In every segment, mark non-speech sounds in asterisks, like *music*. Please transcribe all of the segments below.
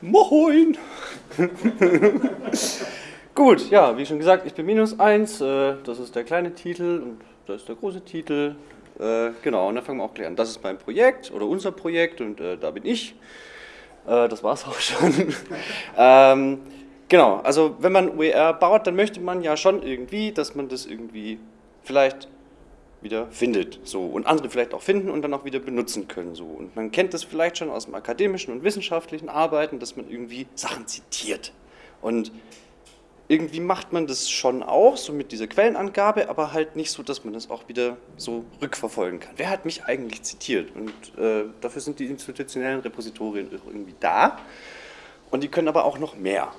Moin! *laughs* Gut, ja, wie schon gesagt, ich bin minus 1, äh, das ist der kleine Titel und das ist der große Titel. Äh, genau, und dann fangen wir auch gleich an. Das ist mein Projekt oder unser Projekt und äh, da bin ich. Äh, das war's auch schon. *laughs* ähm, genau, also wenn man OER baut, dann möchte man ja schon irgendwie, dass man das irgendwie vielleicht wieder findet so und andere vielleicht auch finden und dann auch wieder benutzen können so und man kennt das vielleicht schon aus dem akademischen und wissenschaftlichen Arbeiten, dass man irgendwie Sachen zitiert und irgendwie macht man das schon auch, so mit dieser Quellenangabe, aber halt nicht so, dass man das auch wieder so rückverfolgen kann. Wer hat mich eigentlich zitiert? Und äh, dafür sind die institutionellen Repositorien irgendwie da. Und die können aber auch noch mehr.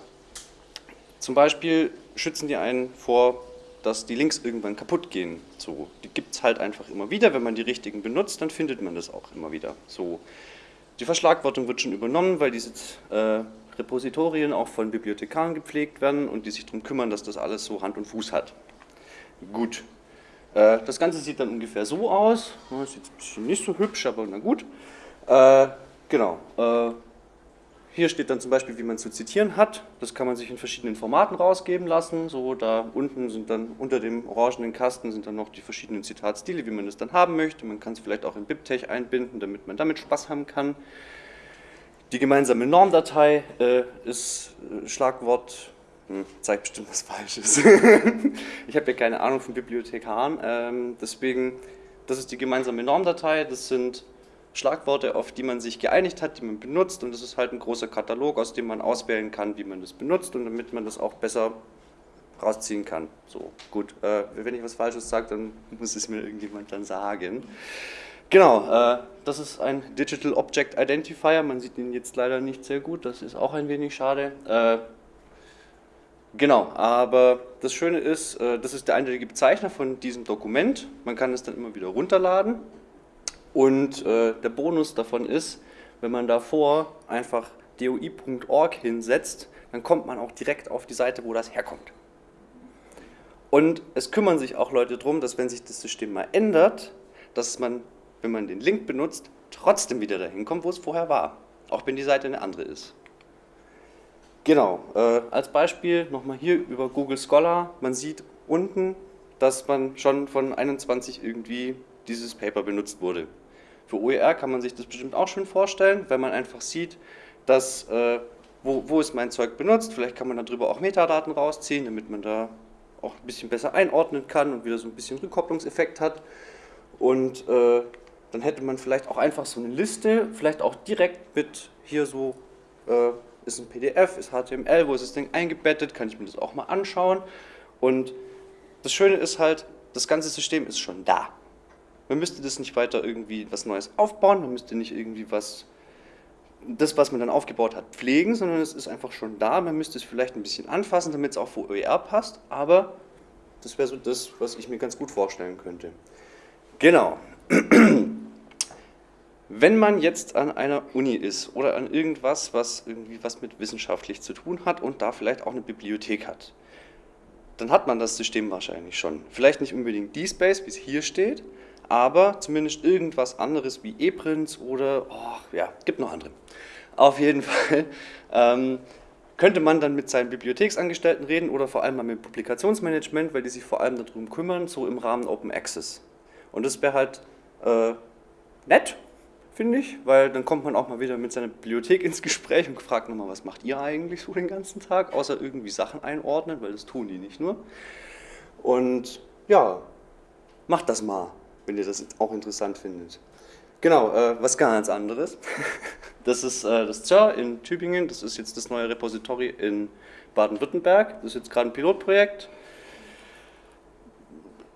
Zum Beispiel schützen die einen vor, dass die Links irgendwann kaputt gehen. So, die gibt es halt einfach immer wieder. Wenn man die richtigen benutzt, dann findet man das auch immer wieder. So, die Verschlagwortung wird schon übernommen, weil diese äh, Repositorien auch von Bibliothekaren gepflegt werden und die sich darum kümmern, dass das alles so Hand und Fuß hat. Gut. Äh, das Ganze sieht dann ungefähr so aus. Das ist jetzt ein bisschen nicht so hübsch, aber na gut. Äh, genau. Hier steht dann zum Beispiel, wie man zu zitieren hat. Das kann man sich in verschiedenen Formaten rausgeben lassen. So, da unten sind dann unter dem orangenen Kasten sind dann noch die verschiedenen Zitatstile, wie man es dann haben möchte. Man kann es vielleicht auch in BibTeX einbinden, damit man damit Spaß haben kann. Die gemeinsame Normdatei äh, ist äh, Schlagwort, hm, zeigt bestimmt was Falsches. *laughs* ich habe ja keine Ahnung von Bibliothekaren, ähm, deswegen, das ist die gemeinsame Normdatei, das sind Schlagworte, auf die man sich geeinigt hat, die man benutzt und das ist halt ein großer Katalog, aus dem man auswählen kann, wie man das benutzt und damit man das auch besser rausziehen kann. So, gut, äh, wenn ich was Falsches sage, dann muss es mir irgendjemand dann sagen. Genau, äh, das ist ein Digital Object Identifier. Man sieht ihn jetzt leider nicht sehr gut, das ist auch ein wenig schade. Äh, genau, aber das Schöne ist, äh, das ist der eindeutige Bezeichner von diesem Dokument. Man kann es dann immer wieder runterladen. Und äh, der Bonus davon ist, wenn man davor einfach doi.org hinsetzt, dann kommt man auch direkt auf die Seite, wo das herkommt. Und es kümmern sich auch Leute darum, dass wenn sich das System mal ändert, dass man wenn man den Link benutzt, trotzdem wieder dahin kommt, wo es vorher war, auch wenn die Seite eine andere ist. Genau, äh, als Beispiel nochmal hier über Google Scholar, man sieht unten, dass man schon von 21 irgendwie dieses Paper benutzt wurde. Für OER kann man sich das bestimmt auch schön vorstellen, wenn man einfach sieht, dass, äh, wo, wo ist mein Zeug benutzt, vielleicht kann man darüber auch Metadaten rausziehen, damit man da auch ein bisschen besser einordnen kann und wieder so ein bisschen Rückkopplungseffekt hat. Und äh, dann hätte man vielleicht auch einfach so eine Liste, vielleicht auch direkt mit hier so, äh, ist ein PDF, ist HTML, wo ist das Ding eingebettet, kann ich mir das auch mal anschauen. Und das Schöne ist halt, das ganze System ist schon da. Man müsste das nicht weiter irgendwie was Neues aufbauen, man müsste nicht irgendwie was, das was man dann aufgebaut hat, pflegen, sondern es ist einfach schon da. Man müsste es vielleicht ein bisschen anfassen, damit es auch für OER passt, aber das wäre so das, was ich mir ganz gut vorstellen könnte. Genau. *clears throat* Wenn man jetzt an einer Uni ist oder an irgendwas, was irgendwie was mit wissenschaftlich zu tun hat und da vielleicht auch eine Bibliothek hat, dann hat man das System wahrscheinlich schon. Vielleicht nicht unbedingt DSpace, wie es hier steht, aber zumindest irgendwas anderes wie ePrints oder, oh, ja, gibt noch andere. Auf jeden *laughs* Fall ähm, könnte man dann mit seinen Bibliotheksangestellten reden oder vor allem mal mit Publikationsmanagement, weil die sich vor allem darum kümmern, so im Rahmen Open Access. Und das wäre halt äh, nett finde ich, weil dann kommt man auch mal wieder mit seiner Bibliothek ins Gespräch und fragt nochmal, was macht ihr eigentlich so den ganzen Tag, außer irgendwie Sachen einordnen, weil das tun die nicht nur. Und ja, macht das mal, wenn ihr das auch interessant findet. Genau, äh, was ganz anderes. *laughs* Das ist äh, das ZER in Tübingen, das ist jetzt das neue Repository in Baden-Württemberg. Das ist jetzt gerade ein Pilotprojekt.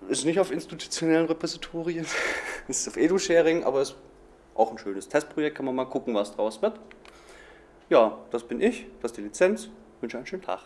Ist nicht auf institutionellen Repositorien, *laughs* ist auf Edu-Sharing, aber es auch ein schönes Testprojekt, kann man mal gucken, was draus wird. Ja, das bin ich, das ist die Lizenz. Ich wünsche einen schönen Tag.